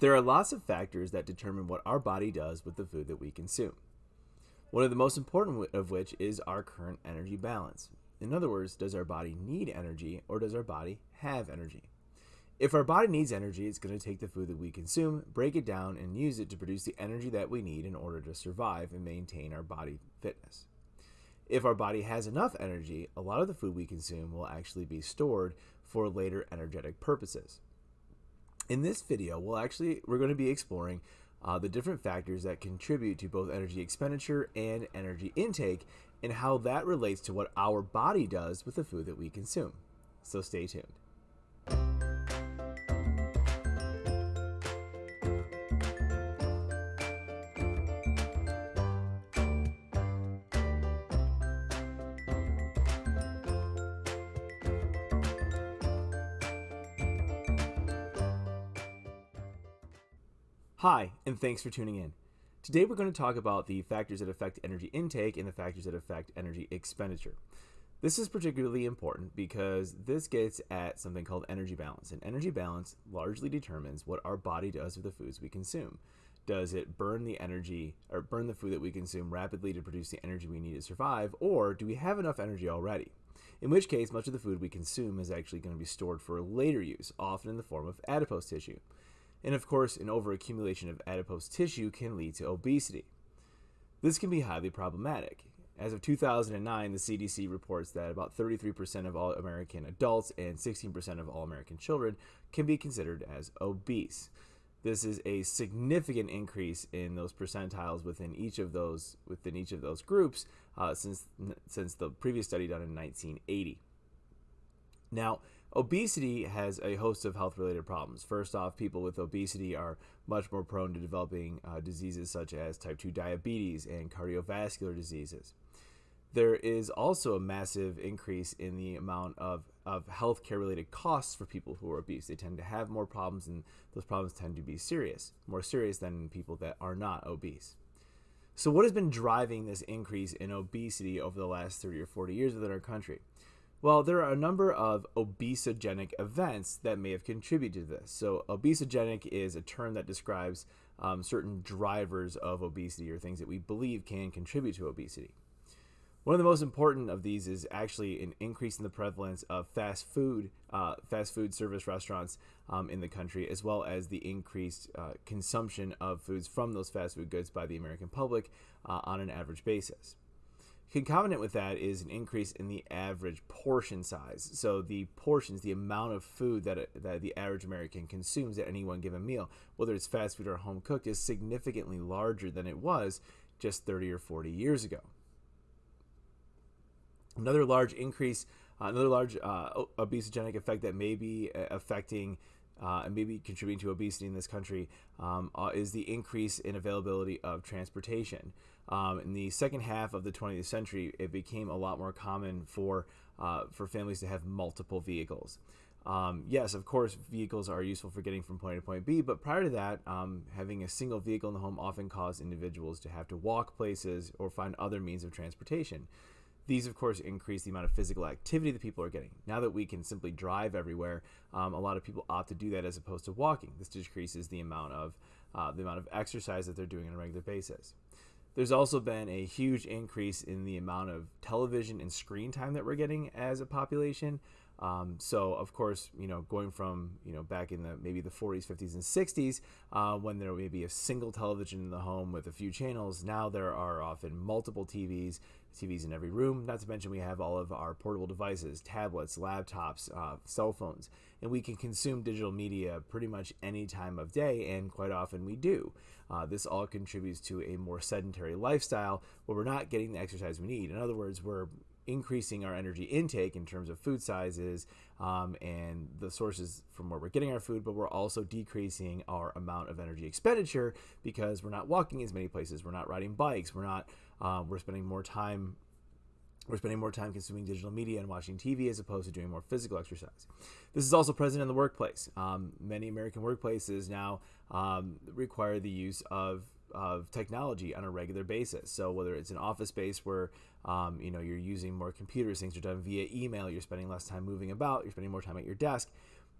There are lots of factors that determine what our body does with the food that we consume. One of the most important of which is our current energy balance. In other words, does our body need energy or does our body have energy? If our body needs energy, it's going to take the food that we consume, break it down, and use it to produce the energy that we need in order to survive and maintain our body fitness. If our body has enough energy, a lot of the food we consume will actually be stored for later energetic purposes. In this video, we'll actually we're going to be exploring uh, the different factors that contribute to both energy expenditure and energy intake and how that relates to what our body does with the food that we consume. So stay tuned. Hi, and thanks for tuning in. Today we're going to talk about the factors that affect energy intake and the factors that affect energy expenditure. This is particularly important because this gets at something called energy balance. And energy balance largely determines what our body does with the foods we consume. Does it burn the energy or burn the food that we consume rapidly to produce the energy we need to survive, or do we have enough energy already? In which case, much of the food we consume is actually going to be stored for later use, often in the form of adipose tissue. And of course, an overaccumulation of adipose tissue can lead to obesity. This can be highly problematic. As of 2009, the CDC reports that about 33% of all American adults and 16% of all American children can be considered as obese. This is a significant increase in those percentiles within each of those within each of those groups uh, since since the previous study done in 1980. Now, Obesity has a host of health related problems. First off, people with obesity are much more prone to developing uh, diseases such as type 2 diabetes and cardiovascular diseases. There is also a massive increase in the amount of, of healthcare related costs for people who are obese. They tend to have more problems, and those problems tend to be serious, more serious than people that are not obese. So, what has been driving this increase in obesity over the last 30 or 40 years within our country? Well, there are a number of obesogenic events that may have contributed to this. So, obesogenic is a term that describes um, certain drivers of obesity or things that we believe can contribute to obesity. One of the most important of these is actually an increase in the prevalence of fast food, uh, fast food service restaurants um, in the country, as well as the increased uh, consumption of foods from those fast food goods by the American public uh, on an average basis. Concomitant with that is an increase in the average portion size. So the portions, the amount of food that, that the average American consumes at any one given meal, whether it's fast food or home cooked, is significantly larger than it was just 30 or 40 years ago. Another large increase, uh, another large uh, obesogenic effect that may be uh, affecting uh, and maybe contributing to obesity in this country um, uh, is the increase in availability of transportation. Um, in the second half of the 20th century, it became a lot more common for uh, for families to have multiple vehicles. Um, yes, of course, vehicles are useful for getting from point A to point B, but prior to that, um, having a single vehicle in the home often caused individuals to have to walk places or find other means of transportation. These, of course, increase the amount of physical activity that people are getting. Now that we can simply drive everywhere, um, a lot of people opt to do that as opposed to walking. This decreases the amount of uh, the amount of exercise that they're doing on a regular basis. There's also been a huge increase in the amount of television and screen time that we're getting as a population. Um, so of course, you know, going from you know back in the maybe the 40s, 50s, and 60s, uh, when there may be a single television in the home with a few channels, now there are often multiple TVs, TVs in every room. Not to mention we have all of our portable devices, tablets, laptops, uh, cell phones, and we can consume digital media pretty much any time of day, and quite often we do. Uh, this all contributes to a more sedentary lifestyle where we're not getting the exercise we need. In other words, we're increasing our energy intake in terms of food sizes um, and the sources from where we're getting our food, but we're also decreasing our amount of energy expenditure because we're not walking as many places, we're not riding bikes, we're not, uh, we're spending more time. We're spending more time consuming digital media and watching TV as opposed to doing more physical exercise. This is also present in the workplace. Um, many American workplaces now um, require the use of of technology on a regular basis. So whether it's an office space where um, you know you're using more computers, things are done via email, you're spending less time moving about, you're spending more time at your desk,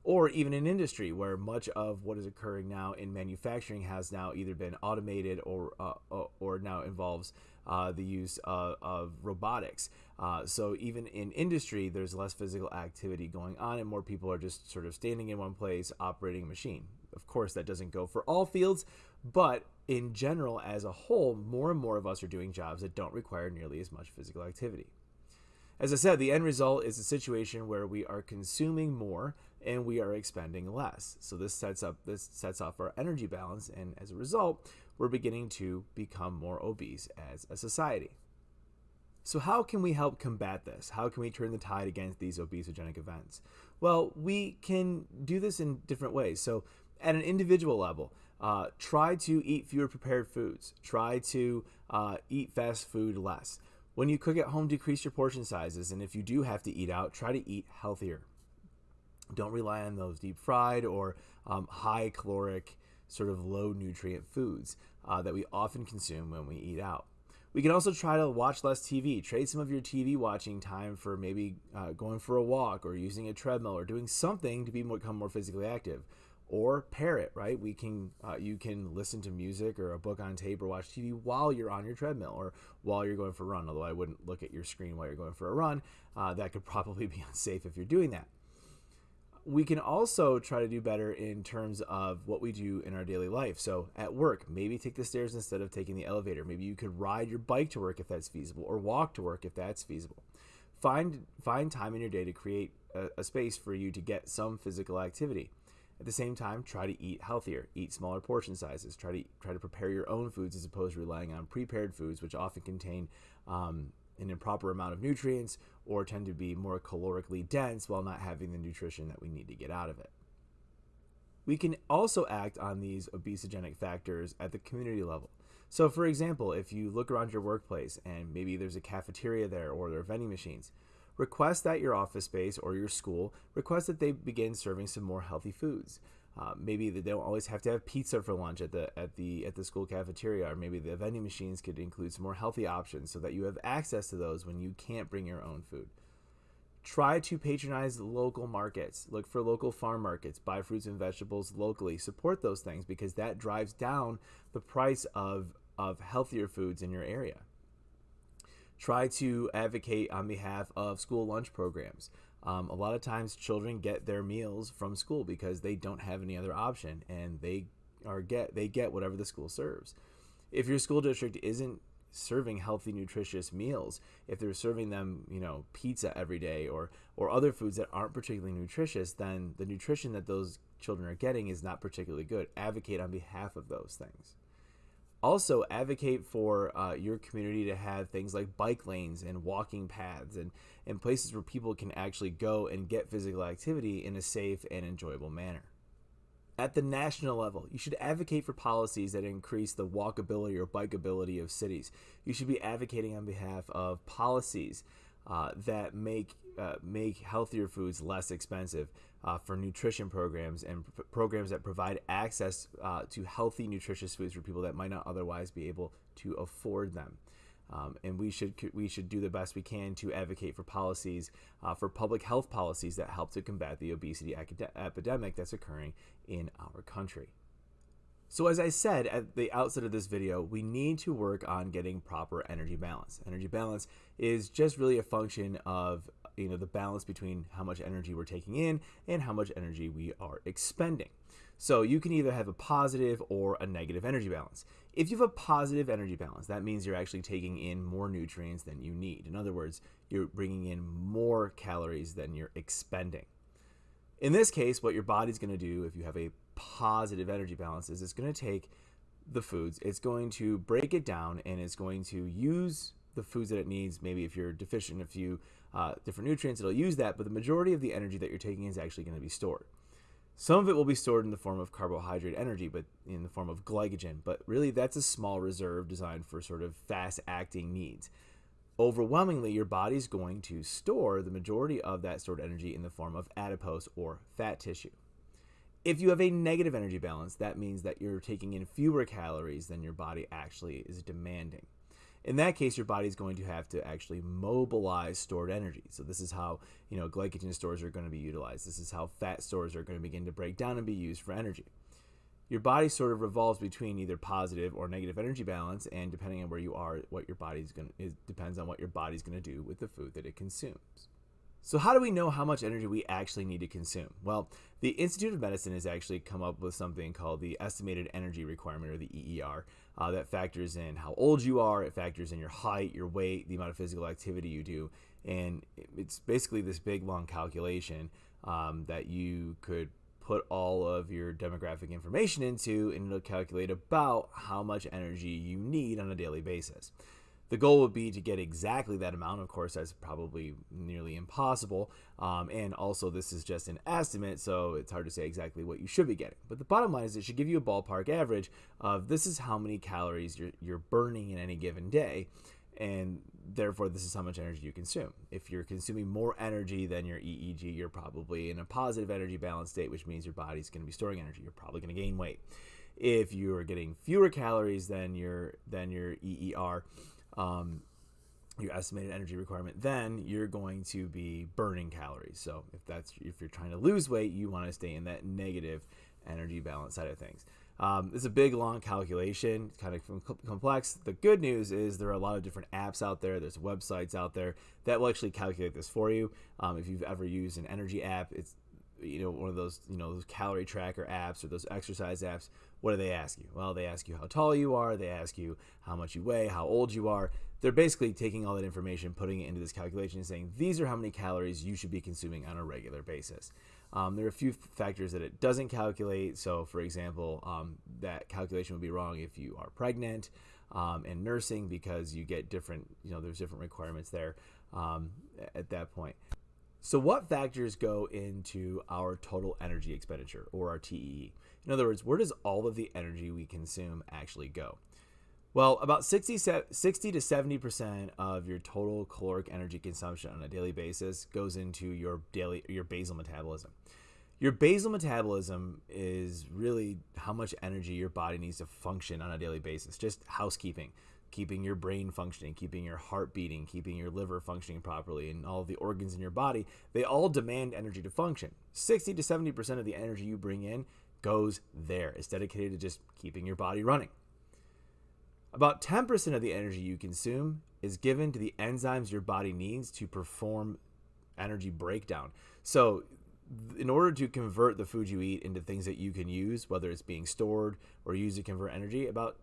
or even in industry where much of what is occurring now in manufacturing has now either been automated or uh, or now involves uh, the use of, of robotics. Uh, so even in industry, there's less physical activity going on, and more people are just sort of standing in one place operating a machine. Of course, that doesn't go for all fields, but in general, as a whole, more and more of us are doing jobs that don't require nearly as much physical activity. As I said, the end result is a situation where we are consuming more and we are expending less. So this sets up this sets off our energy balance, and as a result, we're beginning to become more obese as a society. So how can we help combat this? How can we turn the tide against these obesogenic events? Well, we can do this in different ways. So at an individual level, uh, try to eat fewer prepared foods. Try to uh, eat fast food less. When you cook at home, decrease your portion sizes. And if you do have to eat out, try to eat healthier. Don't rely on those deep fried or um, high caloric, sort of low nutrient foods uh, that we often consume when we eat out. We can also try to watch less TV. Trade some of your TV watching time for maybe uh, going for a walk or using a treadmill or doing something to be become more physically active or pair it right we can uh, you can listen to music or a book on tape or watch tv while you're on your treadmill or while you're going for a run although i wouldn't look at your screen while you're going for a run uh, that could probably be unsafe if you're doing that we can also try to do better in terms of what we do in our daily life. So at work, maybe take the stairs instead of taking the elevator. Maybe you could ride your bike to work if that's feasible, or walk to work if that's feasible. Find find time in your day to create a, a space for you to get some physical activity. At the same time, try to eat healthier. Eat smaller portion sizes. Try to try to prepare your own foods as opposed to relying on prepared foods, which often contain um, an improper amount of nutrients or tend to be more calorically dense while not having the nutrition that we need to get out of it. We can also act on these obesogenic factors at the community level. So, for example, if you look around your workplace and maybe there's a cafeteria there or there are vending machines, request that your office space or your school request that they begin serving some more healthy foods. Uh, maybe they don't always have to have pizza for lunch at the at the at the school cafeteria, or maybe the vending machines could include some more healthy options so that you have access to those when you can't bring your own food. Try to patronize local markets. Look for local farm markets. Buy fruits and vegetables locally. Support those things because that drives down the price of of healthier foods in your area try to advocate on behalf of school lunch programs. Um, a lot of times, children get their meals from school because they don't have any other option, and they are get they get whatever the school serves. If your school district isn't serving healthy, nutritious meals, if they're serving them, you know, pizza every day or or other foods that aren't particularly nutritious, then the nutrition that those children are getting is not particularly good. Advocate on behalf of those things also advocate for uh, your community to have things like bike lanes and walking paths and, and places where people can actually go and get physical activity in a safe and enjoyable manner. At the national level, you should advocate for policies that increase the walkability or bikeability of cities. You should be advocating on behalf of policies uh, that make uh, make healthier foods less expensive uh, for nutrition programs and p- programs that provide access uh, to healthy, nutritious foods for people that might not otherwise be able to afford them. Um, and we should we should do the best we can to advocate for policies uh, for public health policies that help to combat the obesity epidemic that's occurring in our country. So as I said at the outset of this video, we need to work on getting proper energy balance. Energy balance is just really a function of you know the balance between how much energy we're taking in and how much energy we are expending. So you can either have a positive or a negative energy balance. If you have a positive energy balance, that means you're actually taking in more nutrients than you need. In other words, you're bringing in more calories than you're expending. In this case, what your body's going to do if you have a positive energy balance is it's going to take the foods, it's going to break it down, and it's going to use the foods that it needs. Maybe if you're deficient in a few uh, different nutrients, it'll use that, but the majority of the energy that you're taking is actually going to be stored. Some of it will be stored in the form of carbohydrate energy, but in the form of glycogen. But really, that's a small reserve designed for sort of fast acting needs. Overwhelmingly, your body's going to store the majority of that stored energy in the form of adipose or fat tissue. If you have a negative energy balance, that means that you're taking in fewer calories than your body actually is demanding. In that case, your body is going to have to actually mobilize stored energy. So this is how you know glycogen stores are going to be utilized. This is how fat stores are going to begin to break down and be used for energy. Your body sort of revolves between either positive or negative energy balance, and depending on where you are, what your body's going to depends on what your body's going to do with the food that it consumes. So, how do we know how much energy we actually need to consume? Well, the Institute of Medicine has actually come up with something called the Estimated Energy Requirement, or the EER, uh, that factors in how old you are, it factors in your height, your weight, the amount of physical activity you do, and it's basically this big long calculation um, that you could put all of your demographic information into, and it'll calculate about how much energy you need on a daily basis. The goal would be to get exactly that amount. Of course, that's probably nearly impossible. Um, and also, this is just an estimate, so it's hard to say exactly what you should be getting. But the bottom line is it should give you a ballpark average of this is how many calories you're, you're burning in any given day. And therefore, this is how much energy you consume. If you're consuming more energy than your EEG, you're probably in a positive energy balance state, which means your body's going to be storing energy. You're probably going to gain weight. If you're getting fewer calories than your than your EER, um, your estimated energy requirement, then you're going to be burning calories. So if that's if you're trying to lose weight, you want to stay in that negative energy balance side of things. Um, it's a big, long calculation, kind of complex. The good news is there are a lot of different apps out there. There's websites out there that will actually calculate this for you. Um, if you've ever used an energy app, it's you know one of those you know those calorie tracker apps or those exercise apps what do they ask you? Well they ask you how tall you are they ask you how much you weigh how old you are. They're basically taking all that information putting it into this calculation and saying these are how many calories you should be consuming on a regular basis. Um, there are a few factors that it doesn't calculate. So for example um, that calculation would be wrong if you are pregnant um, and nursing because you get different you know there's different requirements there um, at that point so, what factors go into our total energy expenditure or our TEE? In other words, where does all of the energy we consume actually go? Well, about 60, 60 to 70% of your total caloric energy consumption on a daily basis goes into your daily your basal metabolism. Your basal metabolism is really how much energy your body needs to function on a daily basis, just housekeeping keeping your brain functioning, keeping your heart beating, keeping your liver functioning properly, and all the organs in your body, they all demand energy to function. 60 to 70% of the energy you bring in goes there. It's dedicated to just keeping your body running. About 10% of the energy you consume is given to the enzymes your body needs to perform energy breakdown. So, in order to convert the food you eat into things that you can use, whether it's being stored or used to convert energy, about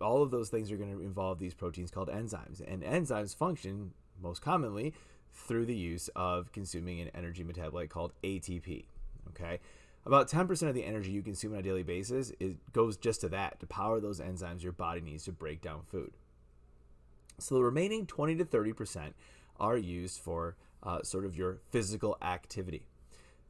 all of those things are going to involve these proteins called enzymes. And enzymes function most commonly through the use of consuming an energy metabolite called ATP. Okay. About 10% of the energy you consume on a daily basis it goes just to that, to power those enzymes your body needs to break down food. So the remaining 20 to 30% are used for uh, sort of your physical activity.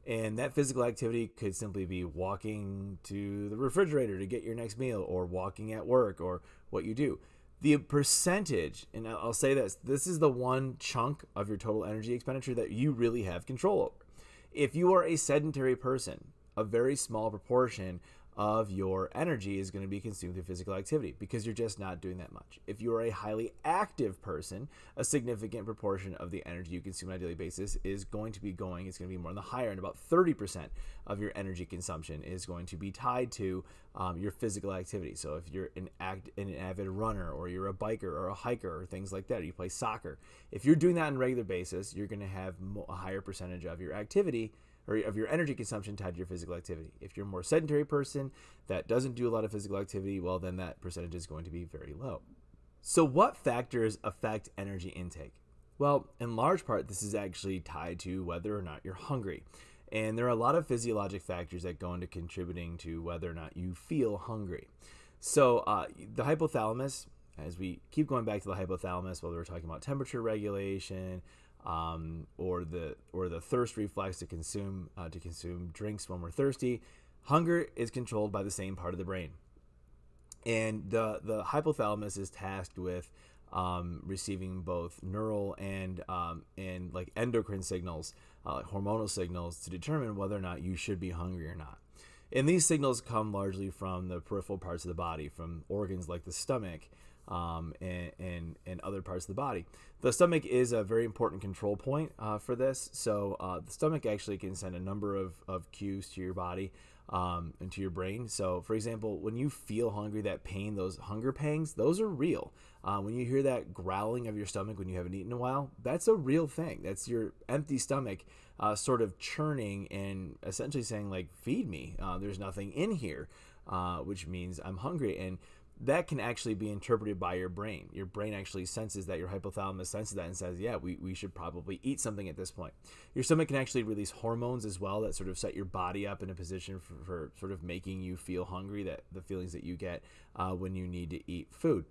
And that physical activity could simply be walking to the refrigerator to get your next meal, or walking at work, or what you do. The percentage, and I'll say this this is the one chunk of your total energy expenditure that you really have control over. If you are a sedentary person, a very small proportion of your energy is going to be consumed through physical activity because you're just not doing that much. If you are a highly active person, a significant proportion of the energy you consume on a daily basis is going to be going, it's going to be more on the higher end. About 30% of your energy consumption is going to be tied to um, your physical activity. So if you're an, act, an avid runner or you're a biker or a hiker or things like that, you play soccer, if you're doing that on a regular basis, you're going to have a higher percentage of your activity or of your energy consumption tied to your physical activity. If you're a more sedentary person that doesn't do a lot of physical activity, well, then that percentage is going to be very low. So, what factors affect energy intake? Well, in large part, this is actually tied to whether or not you're hungry. And there are a lot of physiologic factors that go into contributing to whether or not you feel hungry. So, uh, the hypothalamus, as we keep going back to the hypothalamus, whether we're talking about temperature regulation, um, or the or the thirst reflex to consume uh, to consume drinks when we're thirsty. Hunger is controlled by the same part of the brain, and the the hypothalamus is tasked with um, receiving both neural and um, and like endocrine signals, uh, hormonal signals to determine whether or not you should be hungry or not. And these signals come largely from the peripheral parts of the body, from organs like the stomach um, and, and, and other parts of the body. The stomach is a very important control point uh, for this. So uh, the stomach actually can send a number of, of cues to your body um, and to your brain. So, for example, when you feel hungry, that pain, those hunger pangs, those are real. Uh, when you hear that growling of your stomach when you haven't eaten in a while, that's a real thing. That's your empty stomach uh, sort of churning and essentially saying, like, feed me. Uh, there's nothing in here, uh, which means I'm hungry. And that can actually be interpreted by your brain. Your brain actually senses that your hypothalamus senses that and says, yeah, we, we should probably eat something at this point. Your stomach can actually release hormones as well that sort of set your body up in a position for, for sort of making you feel hungry, that the feelings that you get uh, when you need to eat food.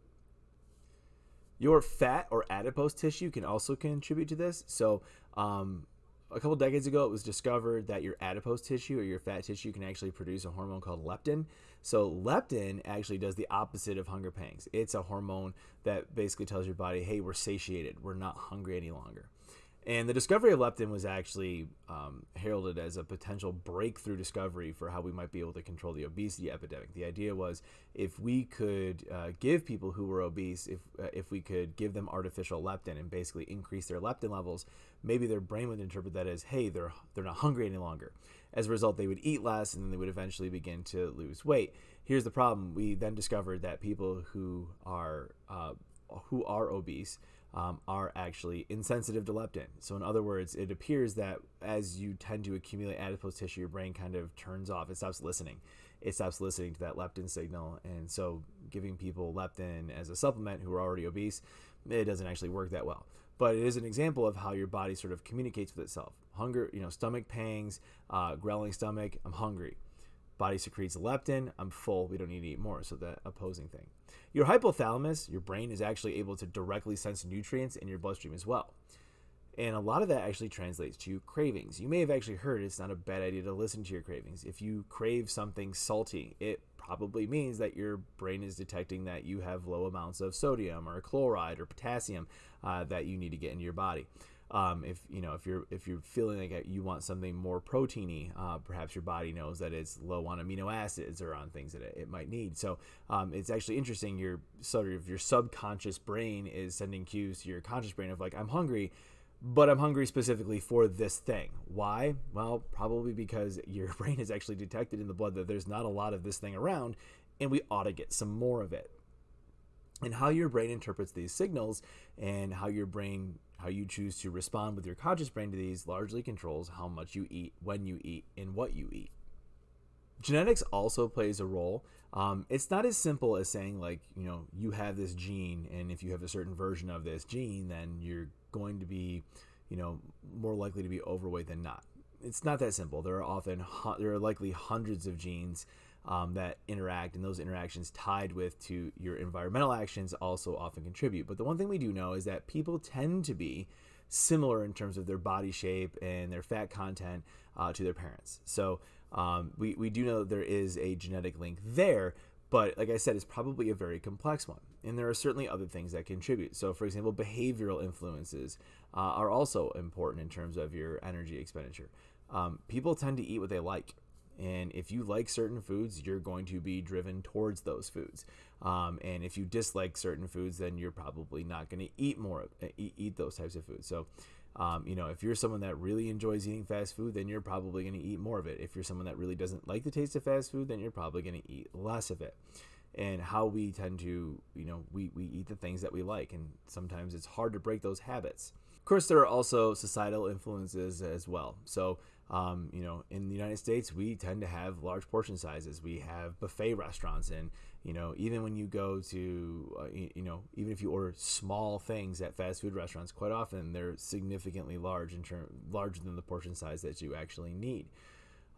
Your fat or adipose tissue can also contribute to this. So, um, a couple decades ago, it was discovered that your adipose tissue or your fat tissue can actually produce a hormone called leptin. So, leptin actually does the opposite of hunger pangs. It's a hormone that basically tells your body, hey, we're satiated, we're not hungry any longer. And the discovery of leptin was actually um, heralded as a potential breakthrough discovery for how we might be able to control the obesity epidemic. The idea was if we could uh, give people who were obese, if uh, if we could give them artificial leptin and basically increase their leptin levels, maybe their brain would interpret that as, hey, they're they're not hungry any longer. As a result, they would eat less and then they would eventually begin to lose weight. Here's the problem: we then discovered that people who are uh, who are obese um, are actually insensitive to leptin. So, in other words, it appears that as you tend to accumulate adipose tissue, your brain kind of turns off. It stops listening. It stops listening to that leptin signal. And so, giving people leptin as a supplement who are already obese, it doesn't actually work that well. But it is an example of how your body sort of communicates with itself. Hunger, you know, stomach pangs, uh, growling stomach, I'm hungry. Body secretes leptin, I'm full, we don't need to eat more. So, the opposing thing. Your hypothalamus, your brain, is actually able to directly sense nutrients in your bloodstream as well. And a lot of that actually translates to cravings. You may have actually heard it's not a bad idea to listen to your cravings. If you crave something salty, it probably means that your brain is detecting that you have low amounts of sodium or chloride or potassium uh, that you need to get into your body. Um, if you know if you're if you're feeling like you want something more proteiny, uh, perhaps your body knows that it's low on amino acids or on things that it, it might need. So um, it's actually interesting. Your sort of your subconscious brain is sending cues to your conscious brain of like I'm hungry, but I'm hungry specifically for this thing. Why? Well, probably because your brain has actually detected in the blood that there's not a lot of this thing around, and we ought to get some more of it and how your brain interprets these signals and how your brain how you choose to respond with your conscious brain to these largely controls how much you eat, when you eat, and what you eat. Genetics also plays a role. Um, it's not as simple as saying, like, you know, you have this gene, and if you have a certain version of this gene, then you're going to be, you know, more likely to be overweight than not. It's not that simple. There are often, there are likely hundreds of genes um, that interact, and those interactions tied with to your environmental actions also often contribute. But the one thing we do know is that people tend to be similar in terms of their body shape and their fat content uh, to their parents. So um, we, we do know that there is a genetic link there, but like I said, it's probably a very complex one. And there are certainly other things that contribute. So, for example, behavioral influences uh, are also important in terms of your energy expenditure. Um, people tend to eat what they like. And if you like certain foods, you're going to be driven towards those foods. Um, and if you dislike certain foods, then you're probably not going to eat more, eat, eat those types of foods. So, um, you know, if you're someone that really enjoys eating fast food, then you're probably going to eat more of it. If you're someone that really doesn't like the taste of fast food, then you're probably going to eat less of it. And how we tend to, you know, we, we eat the things that we like. And sometimes it's hard to break those habits. Of course, there are also societal influences as well. So, um, you know, in the United States, we tend to have large portion sizes. We have buffet restaurants, and you know, even when you go to, uh, you know, even if you order small things at fast food restaurants, quite often they're significantly large in term larger than the portion size that you actually need.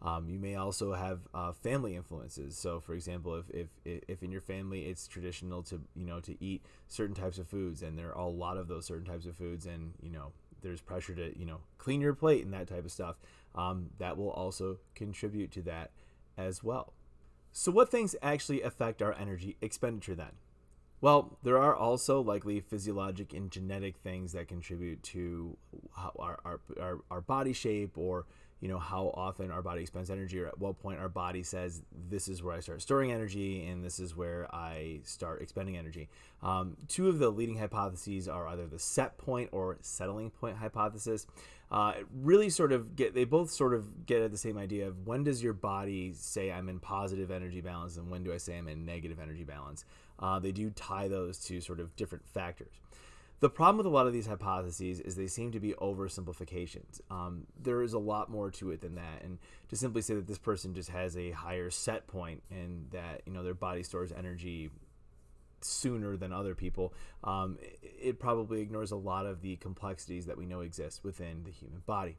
Um, you may also have uh, family influences. So, for example, if, if if in your family it's traditional to you know to eat certain types of foods, and there are a lot of those certain types of foods, and you know there's pressure to you know clean your plate and that type of stuff um, that will also contribute to that as well. So what things actually affect our energy expenditure then? Well there are also likely physiologic and genetic things that contribute to our, our, our, our body shape or you know how often our body expends energy or at what point our body says this is where i start storing energy and this is where i start expending energy. Um, two of the leading hypotheses are either the set point or settling point hypothesis. Uh, really sort of get they both sort of get at the same idea of when does your body say i'm in positive energy balance and when do i say i'm in negative energy balance? Uh, they do tie those to sort of different factors the problem with a lot of these hypotheses is they seem to be oversimplifications. Um, there is a lot more to it than that, and to simply say that this person just has a higher set point and that you know their body stores energy sooner than other people, um, it probably ignores a lot of the complexities that we know exist within the human body.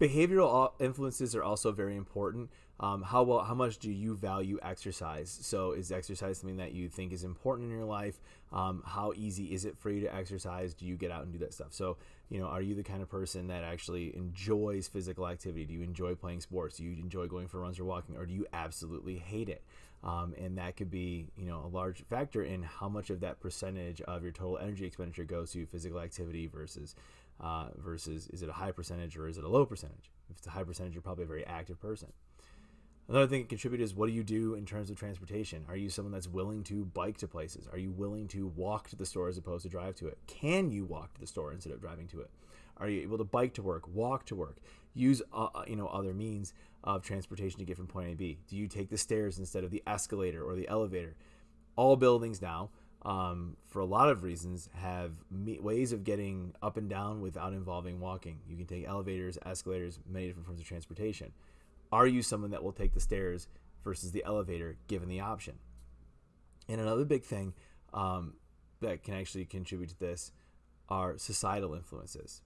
Behavioral influences are also very important. Um, how well, how much do you value exercise? So, is exercise something that you think is important in your life? Um, how easy is it for you to exercise? Do you get out and do that stuff? So, you know, are you the kind of person that actually enjoys physical activity? Do you enjoy playing sports? Do you enjoy going for runs or walking, or do you absolutely hate it? Um, and that could be, you know, a large factor in how much of that percentage of your total energy expenditure goes to physical activity versus uh, versus is it a high percentage or is it a low percentage? If it's a high percentage, you're probably a very active person. Another thing that contributes is what do you do in terms of transportation? Are you someone that's willing to bike to places? Are you willing to walk to the store as opposed to drive to it? Can you walk to the store instead of driving to it? Are you able to bike to work, walk to work, use uh, uh you know other means of transportation to get from point A to B? Do you take the stairs instead of the escalator or the elevator? All buildings now um, for a lot of reasons, have me- ways of getting up and down without involving walking. You can take elevators, escalators, many different forms of transportation. Are you someone that will take the stairs versus the elevator given the option? And another big thing um, that can actually contribute to this are societal influences.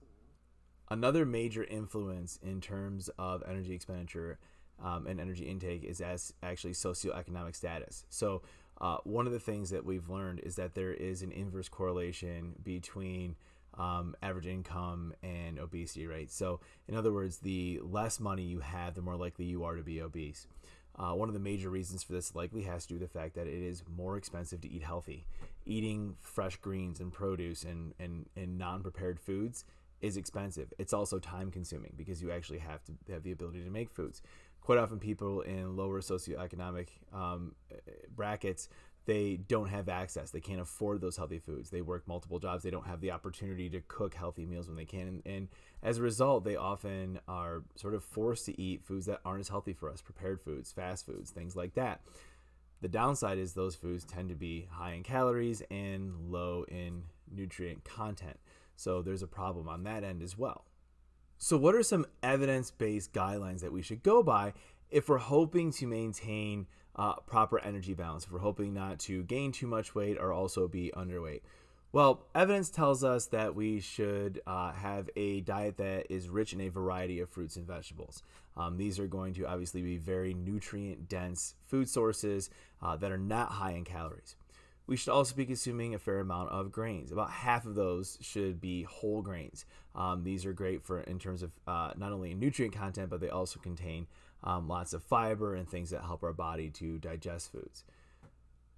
Another major influence in terms of energy expenditure um, and energy intake is as actually socioeconomic status. So uh, one of the things that we've learned is that there is an inverse correlation between um, average income and obesity rate. So, in other words, the less money you have, the more likely you are to be obese. Uh, one of the major reasons for this likely has to do with the fact that it is more expensive to eat healthy. Eating fresh greens and produce and, and, and non prepared foods is expensive. It's also time consuming because you actually have to have the ability to make foods quite often people in lower socioeconomic um, brackets they don't have access. They can't afford those healthy foods. They work multiple jobs. They don't have the opportunity to cook healthy meals when they can. And, and, as a result they often are sort of forced to eat foods that aren't as healthy for us prepared foods fast foods things like that. The downside is those foods tend to be high in calories and low in nutrient content. So there's a problem on that end as well so, what are some evidence based guidelines that we should go by if we're hoping to maintain uh, proper energy balance, if we're hoping not to gain too much weight or also be underweight? Well, evidence tells us that we should uh, have a diet that is rich in a variety of fruits and vegetables. Um, these are going to obviously be very nutrient dense food sources uh, that are not high in calories we should also be consuming a fair amount of grains. About half of those should be whole grains. Um, these are great for in terms of uh, not only nutrient content, but they also contain um, lots of fiber and things that help our body to digest foods.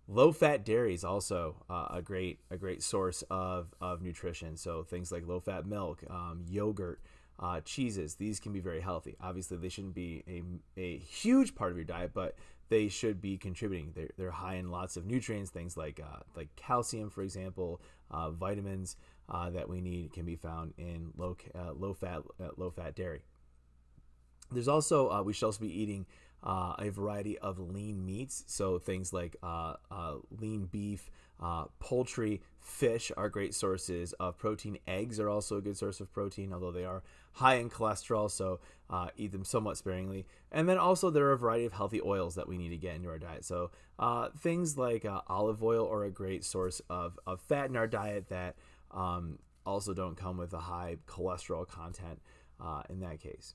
Low fat dairy is also uh, a great a great source of, of nutrition. So things like low fat milk, um, yogurt, uh, cheeses, these can be very healthy. Obviously, they shouldn't be a, a huge part of your diet, but they should be contributing. They're, they're high in lots of nutrients, things like uh, like calcium, for example, uh, vitamins uh, that we need can be found in low uh, low fat uh, low fat dairy. There's also uh, we should also be eating a variety of lean meats, so things like lean beef, poultry, fish are great sources of protein. Eggs are also a good source of protein, although they are high in cholesterol, so uh, eat them somewhat sparingly. And then also there are a variety of healthy oils that we need to get into our diet. So uh, things like uh, olive oil are a great source of, of fat in our diet that um, also don't come with a high cholesterol content uh, in that case.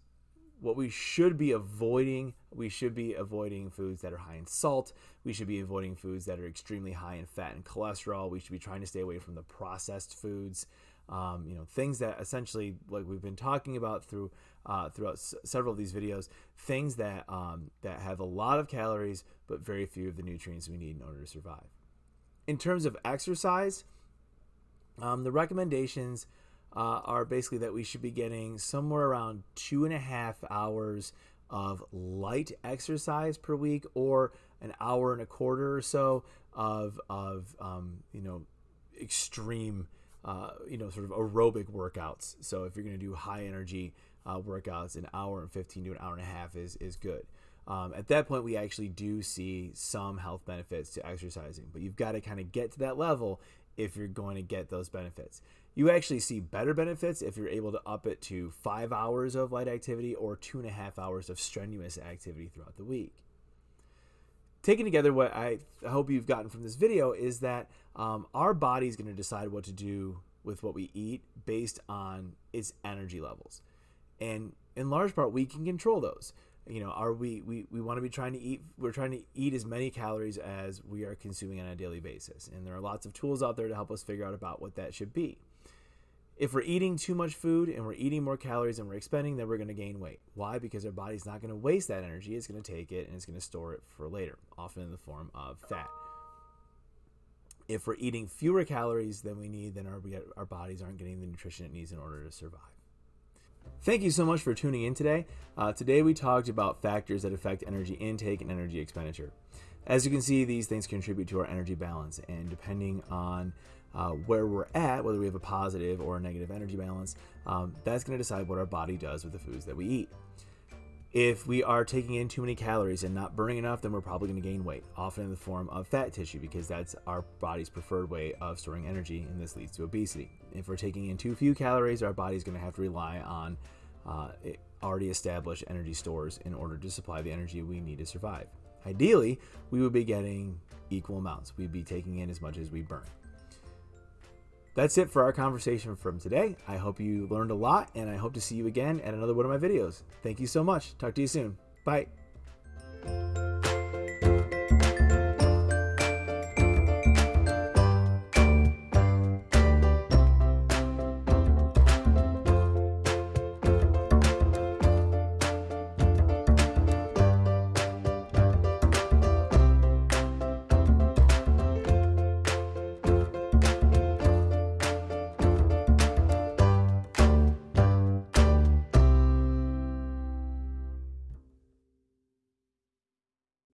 What we should be avoiding, we should be avoiding foods that are high in salt. We should be avoiding foods that are extremely high in fat and cholesterol. We should be trying to stay away from the processed foods um, you know things that essentially like we've been talking about through uh, throughout s- several of these videos things that um, that have a lot of calories but very few of the nutrients we need in order to survive in terms of exercise um, the recommendations uh, are basically that we should be getting somewhere around two and a half hours of light exercise per week or an hour and a quarter or so of, of um, you know, extreme, uh, you know, sort of aerobic workouts. So if you're going to do high energy uh, workouts, an hour and 15 to an hour and a half is, is good. Um, at that point, we actually do see some health benefits to exercising, but you've got to kind of get to that level if you're going to get those benefits. You actually see better benefits if you're able to up it to five hours of light activity or two and a half hours of strenuous activity throughout the week. Taken together, what I hope you've gotten from this video is that um, our body is going to decide what to do with what we eat based on its energy levels. And in large part, we can control those you know are we we, we want to be trying to eat we're trying to eat as many calories as we are consuming on a daily basis and there are lots of tools out there to help us figure out about what that should be if we're eating too much food and we're eating more calories than we're expending then we're going to gain weight. Why? Because our body's not going to waste that energy. It's going to take it and it's going to store it for later often in the form of fat. If we're eating fewer calories than we need then our, our bodies aren't getting the nutrition it needs in order to survive. Thank you so much for tuning in today. Uh, today we talked about factors that affect energy intake and energy expenditure. As you can see, these things contribute to our energy balance, and depending on uh, where we're at, whether we have a positive or a negative energy balance, um, that's going to decide what our body does with the foods that we eat. If we are taking in too many calories and not burning enough, then we're probably going to gain weight, often in the form of fat tissue, because that's our body's preferred way of storing energy, and this leads to obesity. If we're taking in too few calories, our body's going to have to rely on uh, already established energy stores in order to supply the energy we need to survive. Ideally, we would be getting equal amounts. We'd be taking in as much as we burn. That's it for our conversation from today. I hope you learned a lot and I hope to see you again at another one of my videos. Thank you so much. Talk to you soon. Bye.